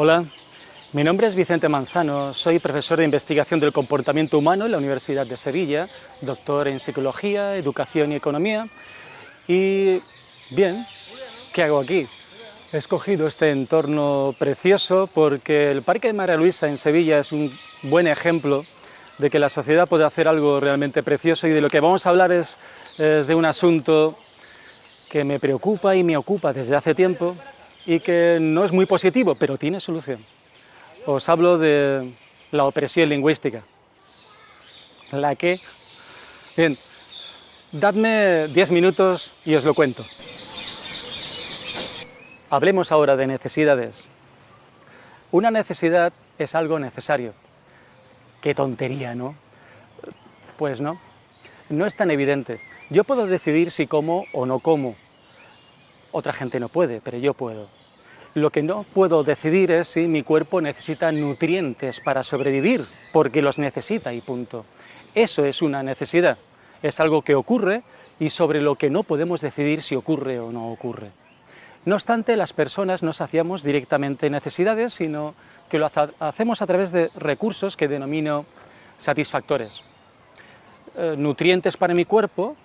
Hola, mi nombre es Vicente Manzano, soy profesor de investigación del comportamiento humano en la Universidad de Sevilla, doctor en psicología, educación y economía. Y bien, ¿qué hago aquí? He escogido este entorno precioso porque el Parque de María Luisa en Sevilla es un buen ejemplo de que la sociedad puede hacer algo realmente precioso y de lo que vamos a hablar es, es de un asunto que me preocupa y me ocupa desde hace tiempo y que no es muy positivo, pero tiene solución. Os hablo de la opresión lingüística. ¿La que? Bien, dadme diez minutos y os lo cuento. Hablemos ahora de necesidades. Una necesidad es algo necesario. Qué tontería, ¿no? Pues no, no es tan evidente. Yo puedo decidir si como o no como. Otra gente no puede, pero yo puedo. Lo que no puedo decidir es si mi cuerpo necesita nutrientes para sobrevivir, porque los necesita y punto. Eso es una necesidad, es algo que ocurre y sobre lo que no podemos decidir si ocurre o no ocurre. No obstante, las personas no saciamos directamente necesidades, sino que lo hacemos a través de recursos que denomino satisfactores. Eh, nutrientes para mi cuerpo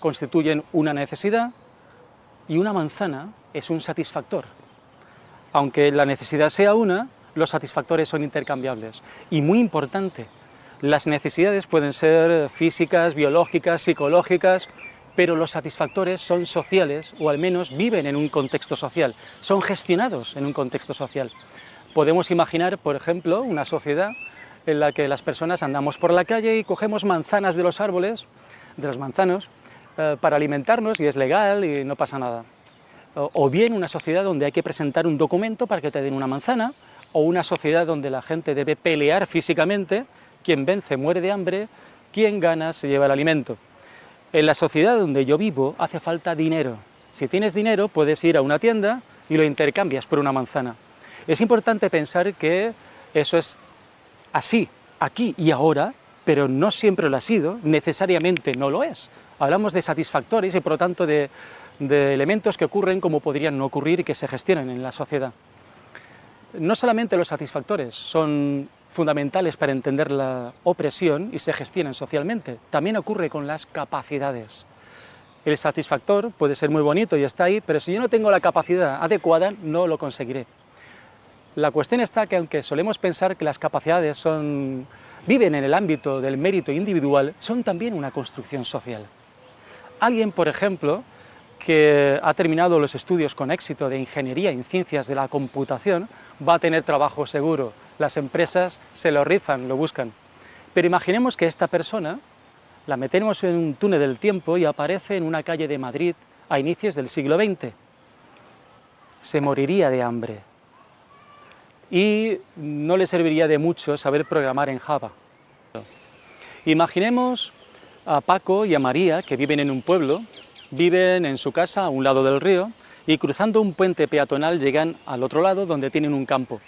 constituyen una necesidad y una manzana es un satisfactor. Aunque la necesidad sea una, los satisfactores son intercambiables. Y muy importante, las necesidades pueden ser físicas, biológicas, psicológicas, pero los satisfactores son sociales, o al menos viven en un contexto social, son gestionados en un contexto social. Podemos imaginar, por ejemplo, una sociedad en la que las personas andamos por la calle y cogemos manzanas de los árboles, de los manzanos, eh, para alimentarnos y es legal y no pasa nada o bien una sociedad donde hay que presentar un documento para que te den una manzana, o una sociedad donde la gente debe pelear físicamente, quien vence muere de hambre, quien gana se lleva el alimento. En la sociedad donde yo vivo hace falta dinero. Si tienes dinero puedes ir a una tienda y lo intercambias por una manzana. Es importante pensar que eso es así, aquí y ahora, pero no siempre lo ha sido, necesariamente no lo es. Hablamos de satisfactores y por lo tanto de de elementos que ocurren como podrían no ocurrir y que se gestionan en la sociedad. No solamente los satisfactores son fundamentales para entender la opresión y se gestionan socialmente, también ocurre con las capacidades. El satisfactor puede ser muy bonito y está ahí, pero si yo no tengo la capacidad adecuada, no lo conseguiré. La cuestión está que aunque solemos pensar que las capacidades son, viven en el ámbito del mérito individual, son también una construcción social. Alguien, por ejemplo, que ha terminado los estudios con éxito de ingeniería en ciencias de la computación va a tener trabajo seguro. Las empresas se lo rifan, lo buscan. Pero imaginemos que esta persona la metemos en un túnel del tiempo y aparece en una calle de Madrid a inicios del siglo XX. Se moriría de hambre. Y no le serviría de mucho saber programar en Java. Imaginemos a Paco y a María, que viven en un pueblo, Viven en su casa a un lado del río y cruzando un puente peatonal llegan al otro lado donde tienen un campo.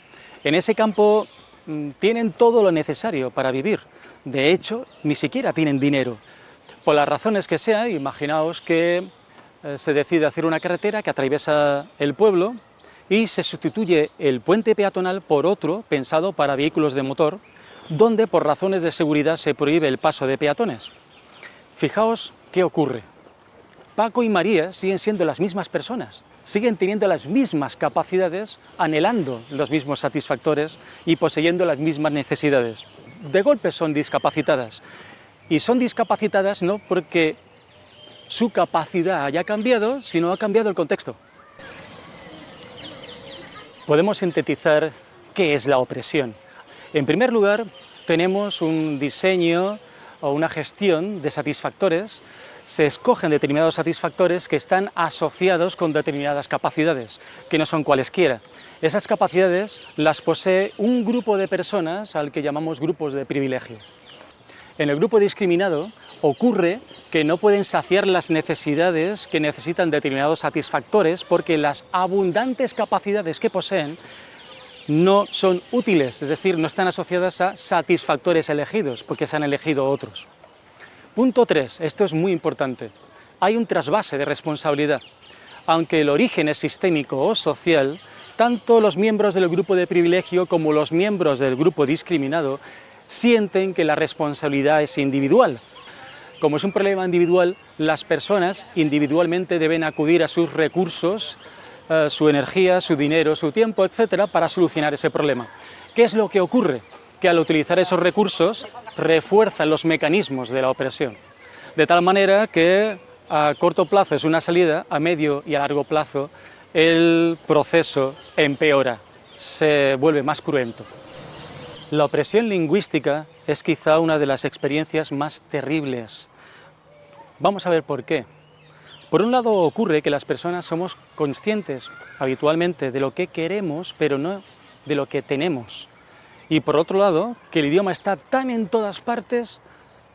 En ese campo mm, tienen todo lo necesario para vivir. De hecho, ni siquiera tienen dinero. Por las razones que sea, imaginaos que eh, se decide hacer una carretera que atraviesa el pueblo y se sustituye el puente peatonal por otro pensado para vehículos de motor, donde por razones de seguridad se prohíbe el paso de peatones. Fijaos qué ocurre. Paco y María siguen siendo las mismas personas, siguen teniendo las mismas capacidades, anhelando los mismos satisfactores y poseyendo las mismas necesidades. De golpe son discapacitadas, y son discapacitadas no porque su capacidad haya cambiado, sino ha cambiado el contexto. Podemos sintetizar qué es la opresión. En primer lugar, tenemos un diseño o una gestión de satisfactores se escogen determinados satisfactores que están asociados con determinadas capacidades, que no son cualesquiera. Esas capacidades las posee un grupo de personas al que llamamos grupos de privilegio. En el grupo discriminado ocurre que no pueden saciar las necesidades que necesitan determinados satisfactores porque las abundantes capacidades que poseen no son útiles, es decir, no están asociadas a satisfactores elegidos, porque se han elegido otros. Punto 3, esto es muy importante. Hay un trasvase de responsabilidad. Aunque el origen es sistémico o social, tanto los miembros del grupo de privilegio como los miembros del grupo discriminado sienten que la responsabilidad es individual. Como es un problema individual, las personas individualmente deben acudir a sus recursos, eh, su energía, su dinero, su tiempo, etcétera, para solucionar ese problema. ¿Qué es lo que ocurre? Que al utilizar esos recursos refuerzan los mecanismos de la opresión, de tal manera que a corto plazo es una salida, a medio y a largo plazo el proceso empeora, se vuelve más cruento. La opresión lingüística es quizá una de las experiencias más terribles. Vamos a ver por qué. Por un lado ocurre que las personas somos conscientes habitualmente de lo que queremos, pero no de lo que tenemos. Y por otro lado, que el idioma está tan en todas partes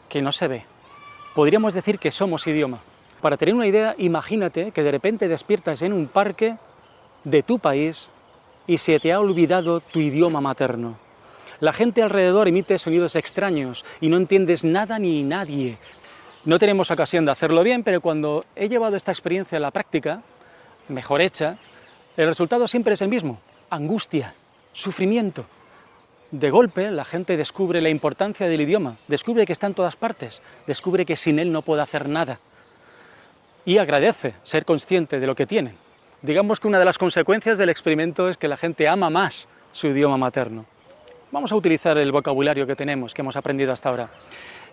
que no se ve. Podríamos decir que somos idioma. Para tener una idea, imagínate que de repente despiertas en un parque de tu país y se te ha olvidado tu idioma materno. La gente alrededor emite sonidos extraños y no entiendes nada ni nadie. No tenemos ocasión de hacerlo bien, pero cuando he llevado esta experiencia a la práctica, mejor hecha, el resultado siempre es el mismo, angustia, sufrimiento. De golpe la gente descubre la importancia del idioma, descubre que está en todas partes, descubre que sin él no puede hacer nada y agradece ser consciente de lo que tienen. Digamos que una de las consecuencias del experimento es que la gente ama más su idioma materno. Vamos a utilizar el vocabulario que tenemos, que hemos aprendido hasta ahora.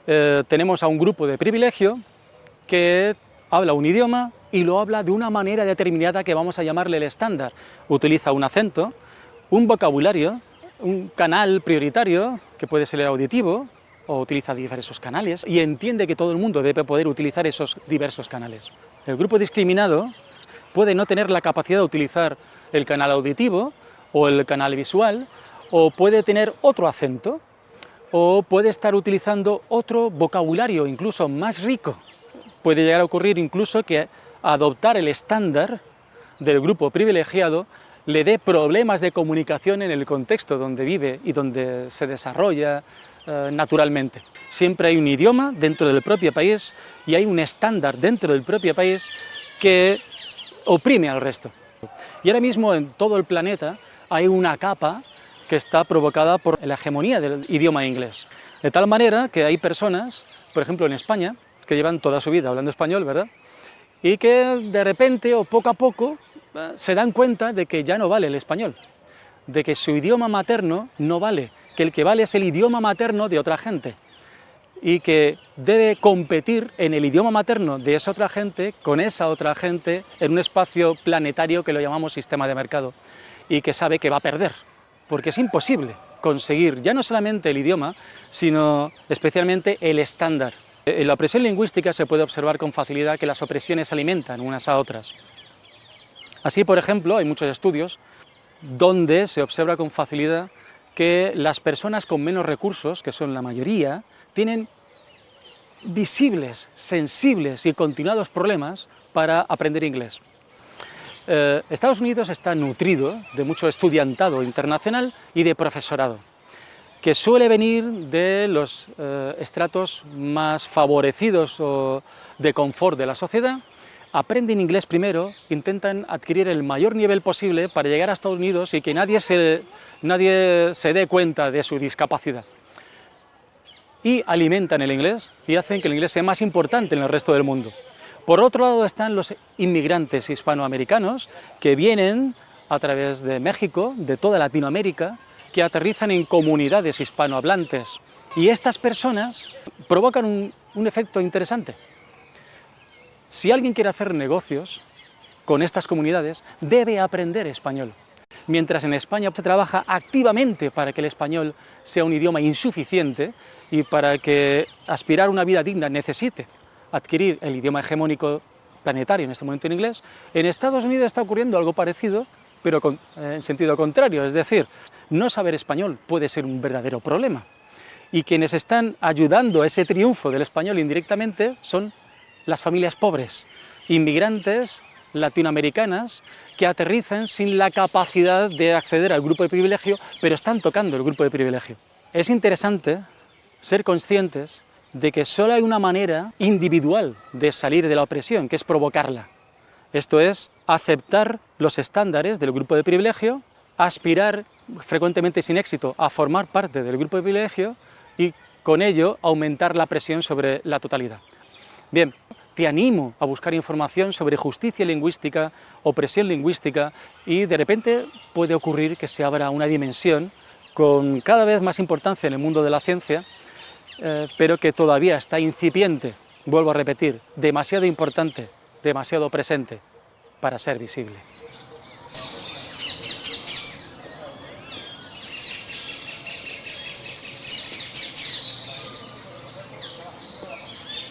Eh, tenemos a un grupo de privilegio que habla un idioma y lo habla de una manera determinada que vamos a llamarle el estándar. Utiliza un acento, un vocabulario, un canal prioritario, que puede ser el auditivo, o utiliza diversos canales y entiende que todo el mundo debe poder utilizar esos diversos canales. El grupo discriminado puede no tener la capacidad de utilizar el canal auditivo o el canal visual, o puede tener otro acento, o puede estar utilizando otro vocabulario, incluso más rico. Puede llegar a ocurrir incluso que adoptar el estándar del grupo privilegiado le dé problemas de comunicación en el contexto donde vive y donde se desarrolla eh, naturalmente. Siempre hay un idioma dentro del propio país y hay un estándar dentro del propio país que oprime al resto. Y ahora mismo en todo el planeta hay una capa que está provocada por la hegemonía del idioma inglés. De tal manera que hay personas, por ejemplo en España, que llevan toda su vida hablando español, ¿verdad? Y que de repente o poco a poco se dan cuenta de que ya no vale el español, de que su idioma materno no vale, que el que vale es el idioma materno de otra gente y que debe competir en el idioma materno de esa otra gente con esa otra gente en un espacio planetario que lo llamamos sistema de mercado y que sabe que va a perder, porque es imposible conseguir ya no solamente el idioma, sino especialmente el estándar. En la opresión lingüística se puede observar con facilidad que las opresiones alimentan unas a otras. Así, por ejemplo, hay muchos estudios donde se observa con facilidad que las personas con menos recursos, que son la mayoría, tienen visibles, sensibles y continuados problemas para aprender inglés. Eh, Estados Unidos está nutrido de mucho estudiantado internacional y de profesorado, que suele venir de los eh, estratos más favorecidos o de confort de la sociedad aprenden inglés primero, intentan adquirir el mayor nivel posible para llegar a Estados Unidos y que nadie se, nadie se dé cuenta de su discapacidad. Y alimentan el inglés y hacen que el inglés sea más importante en el resto del mundo. Por otro lado están los inmigrantes hispanoamericanos que vienen a través de México, de toda Latinoamérica, que aterrizan en comunidades hispanohablantes. Y estas personas provocan un, un efecto interesante. Si alguien quiere hacer negocios con estas comunidades, debe aprender español. Mientras en España se trabaja activamente para que el español sea un idioma insuficiente y para que aspirar a una vida digna necesite adquirir el idioma hegemónico planetario, en este momento en inglés, en Estados Unidos está ocurriendo algo parecido, pero en sentido contrario, es decir, no saber español puede ser un verdadero problema. Y quienes están ayudando a ese triunfo del español indirectamente son las familias pobres, inmigrantes latinoamericanas que aterrizan sin la capacidad de acceder al grupo de privilegio, pero están tocando el grupo de privilegio. Es interesante ser conscientes de que solo hay una manera individual de salir de la opresión, que es provocarla. Esto es, aceptar los estándares del grupo de privilegio, aspirar, frecuentemente sin éxito, a formar parte del grupo de privilegio y con ello aumentar la presión sobre la totalidad. Bien, te animo a buscar información sobre justicia lingüística, opresión lingüística y de repente puede ocurrir que se abra una dimensión con cada vez más importancia en el mundo de la ciencia, eh, pero que todavía está incipiente, vuelvo a repetir, demasiado importante, demasiado presente para ser visible.